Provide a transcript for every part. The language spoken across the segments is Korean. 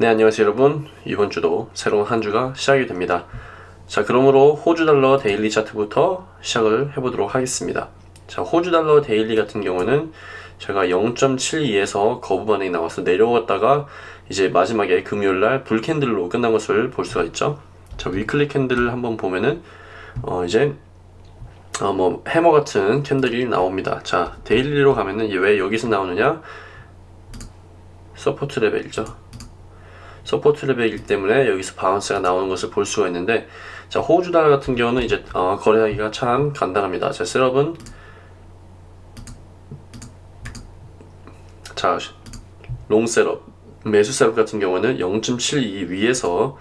네 안녕하세요 여러분. 이번 주도 새로운 한 주가 시작이 됩니다. 자 그러므로 호주 달러 daily 차트부터 시작을 해보도록 하겠습니다. 자 호주 달러 daily 같은 경우는 제가 0.72에서 거부 반응이 나와서 내려왔다가 이제 마지막에 금요일날 bull candle로 끝난 것을 볼 수가 있죠. 자 weekly candle을 한번 보면은 어 이제 어 뭐 해머 같은 candle이 나옵니다. 자 daily로 가면은 왜 여기서 나오느냐? support 레벨이죠 support 레벨이기 때문에 여기서 bounce가 나오는 것을 볼 수가 있는데 자 호주 달러 같은 경우는 이제 어, 거래하기가 참 간단합니다. 자 setup은 자 long setup 매수 setup 같은 경우는 0.72 위에서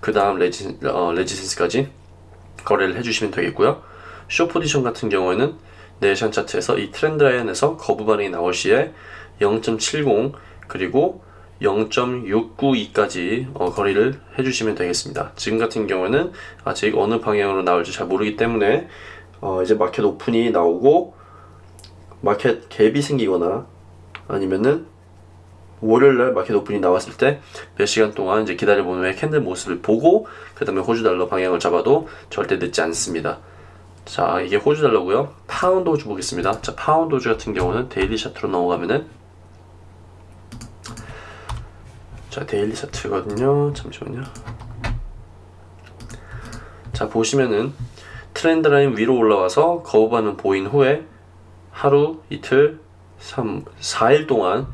그 다음 resi, 어, resistance까지 거래를 해주시면 되겠고요. 쇼 포지션 같은 경우에는 네이션 차트에서 이 트렌드 라인에서 거부 반응이 나올 시에 0.70 그리고 0.692까지 어, 거래를 해주시면 되겠습니다. 지금 같은 경우는 아직 어느 방향으로 나올지 잘 모르기 때문에 어, 이제 market open이 나오고 market gap이 생기거나 아니면은 월요일날 market open이 나왔을 때 몇 시간 동안 이제 기다려본 후에 candle 모습을 보고 그 다음에 호주 달러 방향을 잡아도 절대 늦지 않습니다. 자 이게 호주 달러고요. 파운드 호주 보겠습니다. 자 파운드 호주 같은 경우는 daily chart로 넘어가면은 자 daily chart거든요. 잠시만요. 자 보시면은 trend line 위로 올라와서 거부 반응 보인 후에 하루 이틀 3 4일 동안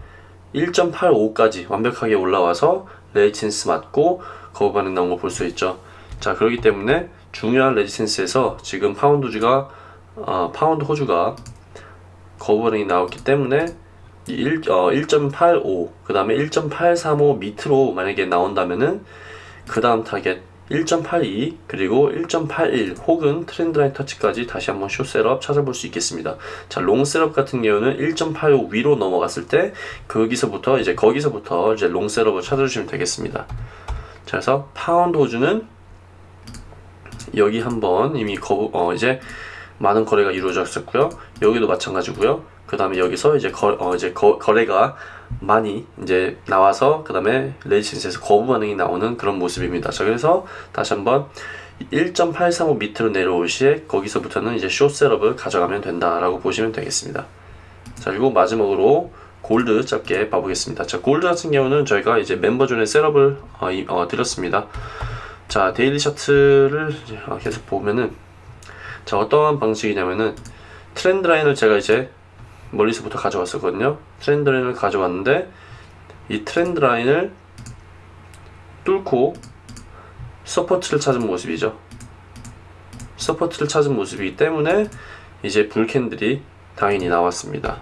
1.85까지 완벽하게 올라와서 resistance 맞고 거부 반응 나온 거 볼 수 있죠. 자 그렇기 때문에 중요한 resistance에서 지금 파운드 호주가 어, 파운드 호주가 거부 반응이 나왔기 때문에 1, 어, 1.85, 그 다음에 1.835 밑으로 만약에 나온다면은 그 다음 타겟 1.82 그리고 1.81 혹은 trend line 터치까지 다시 한번 쇼 셋업 찾아볼 수 있겠습니다. 자, long setup 같은 경우는 1.85 위로 넘어갔을 때 거기서부터 이제 거기서부터 이제 long setup을 찾아주시면 되겠습니다. 자, 그래서 파운드 호주는 여기 한번 이미 거 어, 이제 많은 거래가 이루어졌었고요. 여기도 마찬가지고요. 그 다음에 여기서 이제 거, 어, 이제 거, 거래가 많이 이제 나와서 그 다음에 레지센스에서 거부 반응이 나오는 그런 모습입니다. 자 그래서 다시 한번 1.835 밑으로 내려올 시에 거기서부터는 이제 숏 셋업을 가져가면 된다라고 보시면 되겠습니다. 자 그리고 마지막으로 골드 짧게 봐보겠습니다. 자 골드 같은 경우는 저희가 이제 멤버존에 셋업을 어, 어, 드렸습니다. 자 daily chart를 어, 계속 보면은 자 어떠한 방식이냐면은 trend line을 제가 이제 멀리서부터 가져왔었거든요. trend line을 가져왔는데 이 trend line을 뚫고 support를 찾은 모습이죠. support를 찾은 모습이기 때문에 이제 bull candle이 당연히 나왔습니다.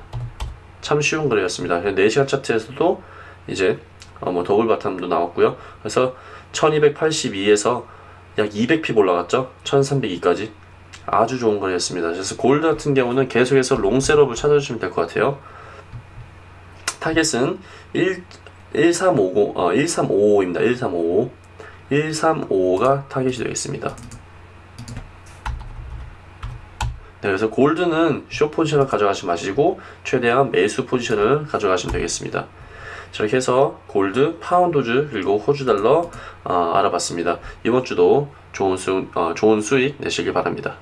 참 쉬운 거래였습니다. 4시간 차트에서도 이제 어 뭐 double bottom도 나왔고요. 그래서 1282에서 약 200 pip 올라갔죠? 1302까지 아주 좋은 거래였습니다. 그래서 골드 같은 경우는 계속해서 long setup을 찾아주시면 될 것 같아요. target은 1, 1350, 어, 1355입니다. 1355. 1355가 타겟이 되겠습니다. 네, 그래서 gold는 쇼 포지션을 가져가지 마시고 최대한 매수 포지션을 가져가시면 되겠습니다. 저렇게 해서 골드, 파운드주 그리고 호주 달러 어, 알아봤습니다. 이번 주도 좋은 수 어, 좋은 수익 내시길 바랍니다.